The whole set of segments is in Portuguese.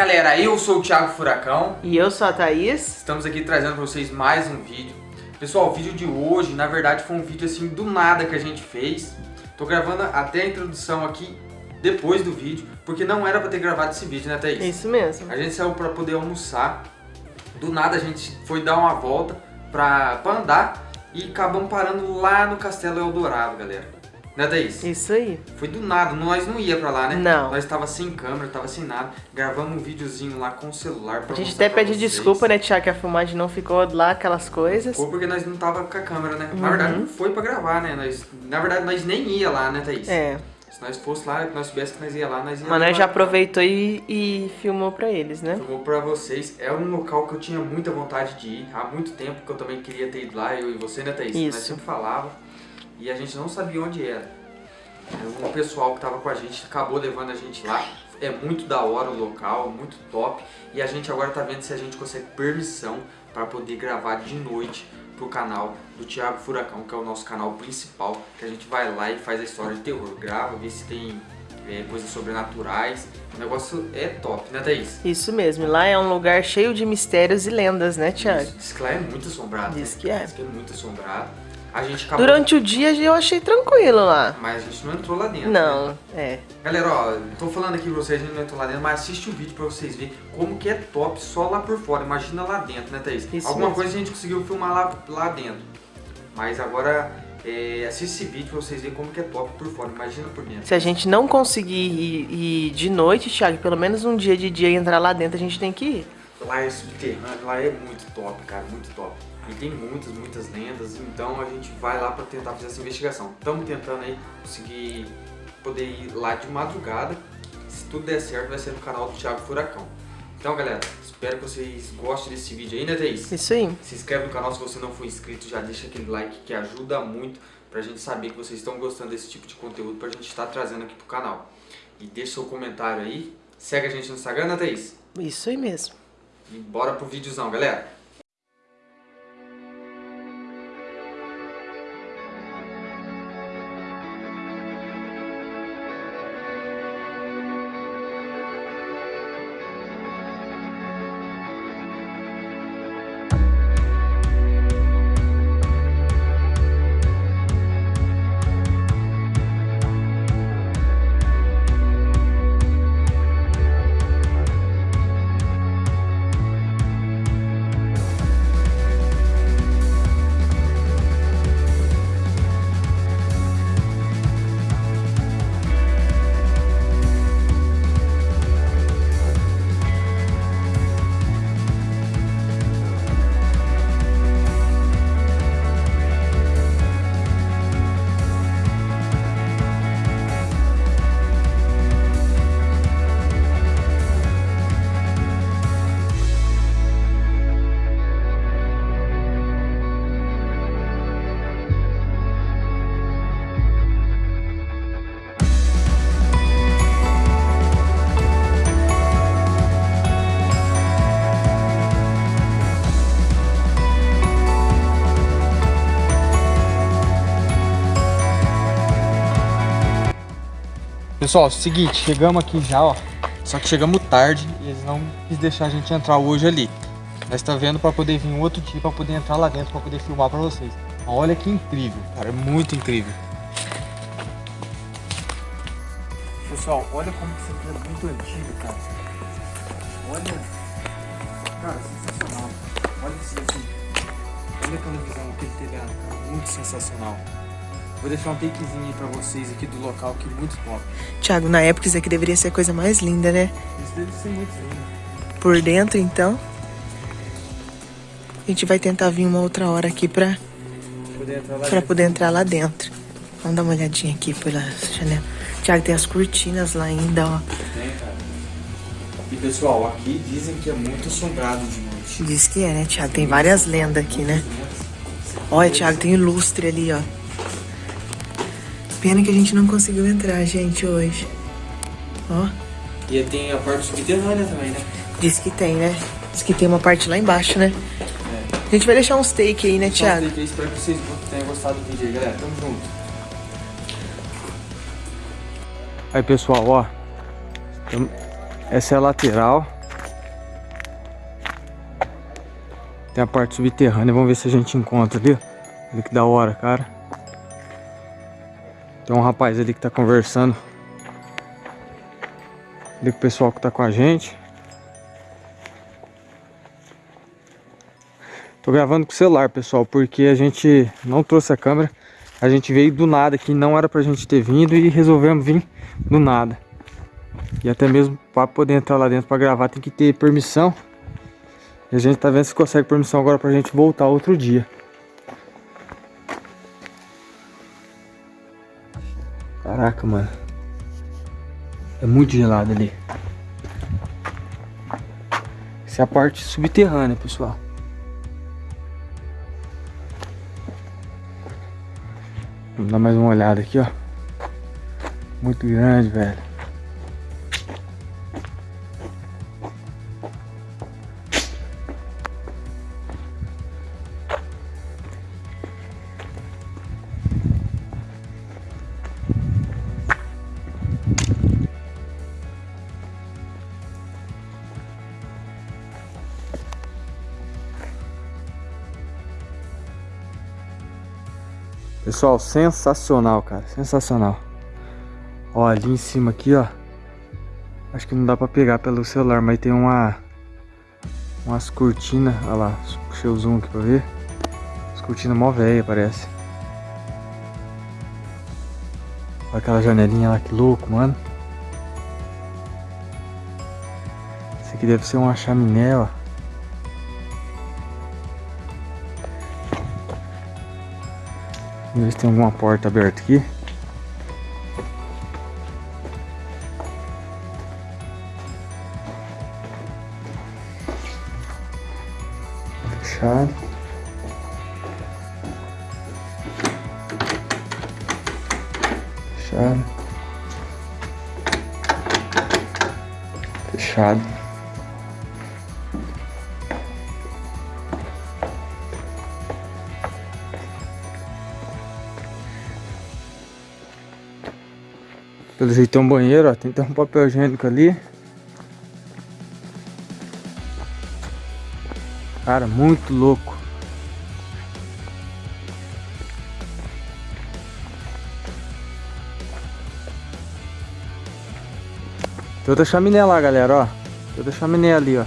galera, eu sou o Thiago Furacão. E eu sou a Thaís. Estamos aqui trazendo pra vocês mais um vídeo. Pessoal, o vídeo de hoje, na verdade, foi um vídeo assim do nada que a gente fez. Tô gravando até a introdução aqui depois do vídeo Porque não era pra ter gravado esse vídeo, né Thaís? Isso mesmo. A gente saiu pra poder almoçar. Do nada a gente foi dar uma volta pra andar E acabamos parando lá no Castelo Eldorado, galera né, Thaís? Isso aí. Foi do nada, nós não ia pra lá, né? Não. Nós tava sem câmera, tava sem nada. Gravamos um videozinho lá com o celular pra A gente até pede desculpa, né, Tiago, que a filmagem não ficou lá aquelas coisas. Foi porque nós não tava com a câmera, né? Na Uhum. verdade, não foi pra gravar, né? Nós, na verdade, nós nem ia lá, né, Thaís? É, Se nós fosse lá, nós soubesse que nós ia lá, nós ia mas nós já aproveitou e, e filmou pra eles, né? Filmou pra vocês. É um local que eu tinha muita vontade de ir. Há muito tempo que eu também queria ter ido lá, eu e você, né, Thaís? Nós Isso. sempre falava. E a gente não sabia onde era. O pessoal que tava com a gente acabou levando a gente lá. É muito da hora o local, muito top. E a gente agora tá vendo se a gente consegue permissão para poder gravar de noite pro canal do Thiago Furacão, que é o nosso canal principal. Que a gente vai lá e faz a história de terror. Grava, vê se tem é, coisas sobrenaturais. O negócio é top, né, Thaís? Isso mesmo, lá é um lugar cheio de mistérios e lendas, né, Tiago? Isso, Diz que lá é muito assombrado. Diz né? que é. Diz que é muito assombrado. A gente acabou... Durante o dia eu achei tranquilo lá. Mas a gente não entrou lá dentro. né? Não, é. Galera, ó, tô falando aqui pra vocês, a gente não entrou lá dentro, mas assiste o vídeo pra vocês verem como que é top só lá por fora. Imagina lá dentro, né, Thaís? Isso Alguma mesmo. coisa a gente conseguiu filmar lá, lá dentro. Mas agora, é, assiste esse vídeo pra vocês verem como que é top por fora. Imagina por dentro. Se a gente não conseguir ir, ir de noite, Thiago, pelo menos um dia de dia e entrar lá dentro, a gente tem que ir. Lá é subterrâneo, lá é muito top, cara, muito top. E tem muitas, muitas lendas, então a gente vai lá pra tentar fazer essa investigação. Estamos tentando aí conseguir poder ir lá de madrugada. Se tudo der certo, vai ser no canal do Thiago Furacão. Então, galera, espero que vocês gostem desse vídeo aí, né, Thaís? Isso aí. Se inscreve no canal se você não for inscrito, já deixa aquele like que ajuda muito pra gente saber que vocês estão gostando desse tipo de conteúdo pra gente estar trazendo aqui pro canal. E deixa seu comentário aí, segue a gente no Instagram, né, Thaís? Isso aí mesmo. E bora pro videozão, galera! Pessoal, seguinte, chegamos aqui já, ó. Só que chegamos tarde e eles não quis deixar a gente entrar hoje ali. Nós tá vendo pra poder vir outro dia pra poder entrar lá dentro pra poder filmar pra vocês. Olha que incrível, cara, é muito incrível. Pessoal, olha como isso aqui é muito antigo, cara. Olha, cara, sensacional. Olha isso assim. Olha a televisão, aquele telhado, cara, muito sensacional. Vou deixar um takezinho aí pra vocês aqui do local que é muito top. Tiago, na época isso aqui deveria ser a coisa mais linda, né? Isso deve ser muito lindo. Por dentro, então. A gente vai tentar vir uma outra hora aqui pra, Poder entrar lá pra dentro. poder entrar lá dentro. Vamos dar uma olhadinha aqui pela janela. Tiago, tem as cortinas lá ainda, ó. Tem, cara. E pessoal, aqui dizem que é muito assombrado de noite. Diz que é, né, Tiago? Tem várias lendas aqui, né? Olha, Tiago, tem lustre ali, ó. Pena que a gente não conseguiu entrar, gente, hoje. Ó. E tem a parte subterrânea também, né? Diz que tem, né? Diz que tem uma parte lá embaixo, né? É. A gente vai deixar uns take aí, né, Thiago? Um aí, espero que vocês tenham gostado do vídeo aí, galera. Tamo junto. Aí, pessoal, ó. Essa é a lateral. Tem a parte subterrânea. Vamos ver se a gente encontra ali. Olha que da hora, cara. Tem um rapaz ali que tá conversando. Ali com o pessoal que tá com a gente. Tô gravando com o celular, pessoal, porque a gente não trouxe a câmera. A gente veio do nada aqui, não era pra gente ter vindo e resolvemos vir do nada. E até mesmo para poder entrar lá dentro para gravar tem que ter permissão. E a gente tá vendo se consegue permissão agora pra gente voltar outro dia. Caraca, mano. É muito gelado ali. Essa é a parte subterrânea, pessoal. Vamos dar mais uma olhada aqui, ó. Muito grande, velho. Pessoal, sensacional, cara. Sensacional. Ó, ali em cima aqui, ó. Acho que não dá pra pegar pelo celular, mas tem uma... Umas cortinas. Olha lá, puxei o zoom aqui pra ver. As cortinas mó velha, parece. Olha aquela janelinha lá, que louco, mano. Isso aqui deve ser uma chaminé, ó. Ver se tem alguma porta aberta aqui. Fechado. Fechado. Fechado. Pelo jeito tem um banheiro, ó. Tem até um papel higiênico ali. Cara, muito louco. Tem outra chaminé lá, galera, ó. Tem outra chaminé ali, ó.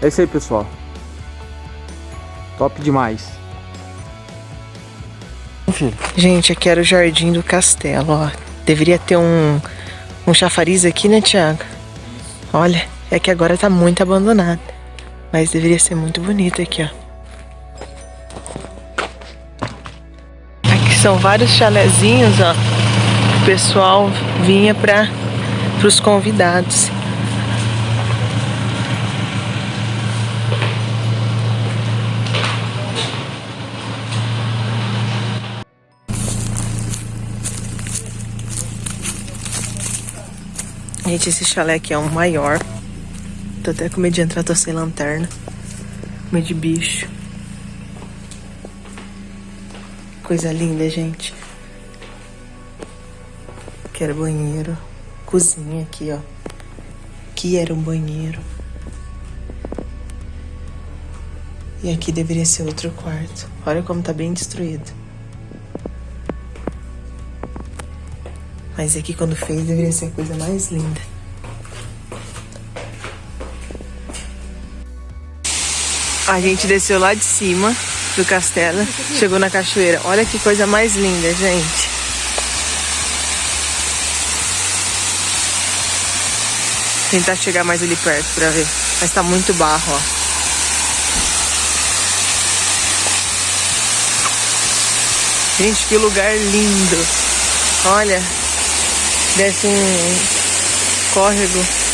É isso aí, pessoal. Top demais. Gente, aqui era o jardim do castelo, ó. Deveria ter um, um chafariz aqui, né, Tiago? Olha, é que agora tá muito abandonado. Mas deveria ser muito bonito aqui, ó. Aqui são vários chalezinhos, ó. O pessoal vinha para os convidados. Gente, esse chalé aqui é o maior. Tô até com medo de entrar, tô sem lanterna. Medo de bicho. Coisa linda, gente. Aqui era banheiro. Cozinha aqui, ó. Aqui era um banheiro. E aqui deveria ser outro quarto. Olha como tá bem destruído. Mas aqui quando fez deveria ser a coisa mais linda. A gente desceu lá de cima do castelo, chegou na cachoeira. Olha que coisa mais linda, gente. Tentar chegar mais ali perto pra ver. Mas tá muito barro, ó. Gente, que lugar lindo. Olha, desce um córrego